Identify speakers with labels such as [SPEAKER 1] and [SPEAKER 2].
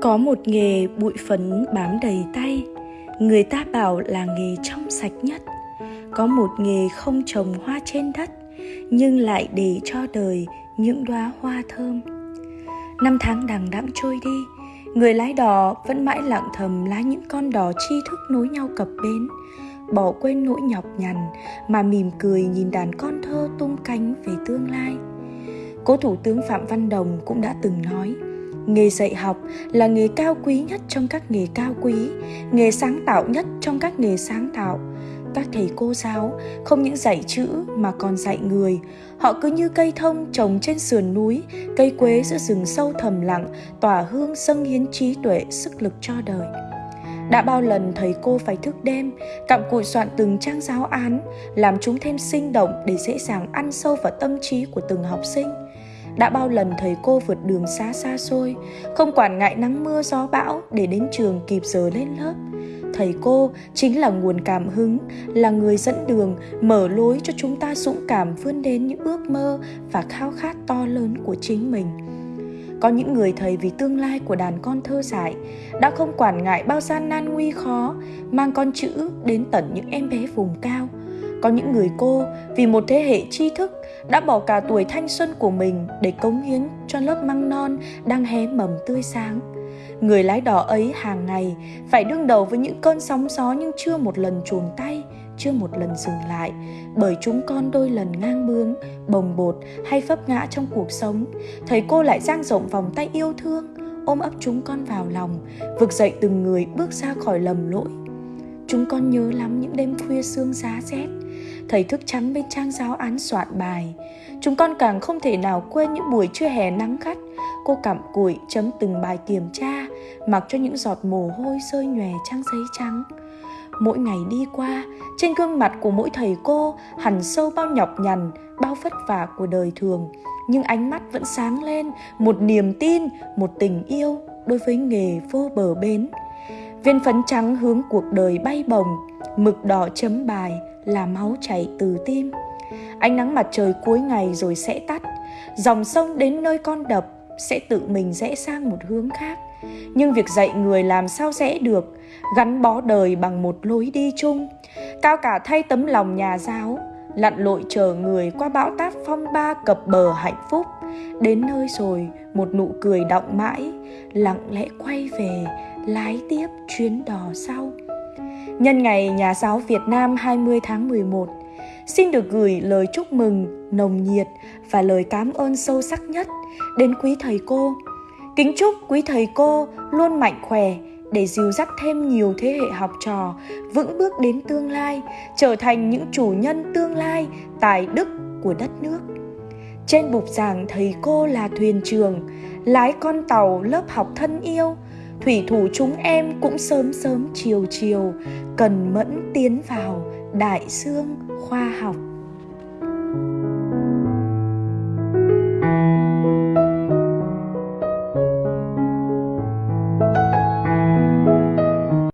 [SPEAKER 1] Có một nghề bụi phấn bám đầy tay. Người ta bảo là nghề trong sạch nhất. Có một nghề không trồng hoa trên đất, Nhưng lại để cho đời những đóa hoa thơm. Năm tháng đằng đẵng trôi đi, Người lái đò vẫn mãi lặng thầm lái những con đò tri thức nối nhau cập bến. Bỏ quên nỗi nhọc nhằn Mà mỉm cười nhìn đàn con thơ tung cánh về tương lai. Cố Thủ tướng Phạm Văn Đồng cũng đã từng nói nghề dạy học là nghề cao quý nhất trong các nghề cao quý, nghề sáng tạo nhất trong các nghề sáng tạo. Các thầy cô giáo không những dạy chữ mà còn dạy người. Họ cứ như cây thông trồng trên sườn núi, cây quế giữa rừng sâu thầm lặng, tỏa hương dâng hiến trí tuệ, sức lực cho đời. Đã bao lần thầy cô phải thức đêm, cặm cụi soạn từng trang giáo án, làm chúng thêm sinh động để dễ dàng ăn sâu vào tâm trí của từng học sinh đã bao lần thầy cô vượt đường xa xa xôi, không quản ngại nắng mưa gió bão để đến trường kịp giờ lên lớp. Thầy cô chính là nguồn cảm hứng, là người dẫn đường, mở lối cho chúng ta dũng cảm vươn đến những ước mơ và khao khát to lớn của chính mình. Có những người thầy vì tương lai của đàn con thơ dại, đã không quản ngại bao gian nan nguy khó, mang con chữ đến tận những em bé vùng cao có những người cô vì một thế hệ tri thức đã bỏ cả tuổi thanh xuân của mình để cống hiến cho lớp măng non đang hé mầm tươi sáng. Người lái đò ấy hàng ngày phải đương đầu với những cơn sóng gió nhưng chưa một lần chuồn tay, chưa một lần dừng lại. Bởi chúng con đôi lần ngang bướng, bồng bột hay vấp ngã trong cuộc sống, thầy cô lại dang rộng vòng tay yêu thương, ôm ấp chúng con vào lòng, vực dậy từng người bước ra khỏi lầm lỗi. Chúng con nhớ lắm những đêm khuya sương giá rét thầy thức trắng bên trang giáo án soạn bài. Chúng con càng không thể nào quên những buổi trưa hè nắng gắt. Cô cặm cụi chấm từng bài kiểm tra, mặc cho những giọt mồ hôi rơi nhòe trang giấy trắng. Mỗi ngày đi qua, trên gương mặt của mỗi thầy cô hẳn sâu bao nhọc nhằn, bao vất vả của đời thường. Nhưng ánh mắt vẫn sáng lên, một niềm tin, một tình yêu đối với nghề vô bờ bến viên phấn trắng hướng cuộc đời bay bồng mực đỏ chấm bài là máu chảy từ tim. Ánh nắng mặt trời cuối ngày rồi sẽ tắt, dòng sông đến nơi con đập sẽ tự mình rẽ sang một hướng khác. Nhưng việc dạy người làm sao rẽ được, gắn bó đời bằng một lối đi chung. Cao cả thay tấm lòng nhà giáo lặn lội chờ người qua bão táp phong ba cập bờ hạnh phúc đến nơi rồi một nụ cười đọng mãi lặng lẽ quay về lái tiếp chuyến đò sau Nhân ngày Nhà giáo Việt Nam 20 tháng 11, xin được gửi lời chúc mừng nồng nhiệt và lời cảm ơn sâu sắc nhất đến quý thầy cô. Kính chúc quý thầy cô luôn mạnh khỏe để dìu dắt thêm nhiều thế hệ học trò vững bước đến tương lai, trở thành những chủ nhân tương lai tài đức của đất nước. Trên bục giảng thầy cô là thuyền trường, lái con tàu lớp học thân yêu, thủy thủ chúng em cũng sớm sớm chiều chiều, cần mẫn tiến vào đại dương khoa học. thank you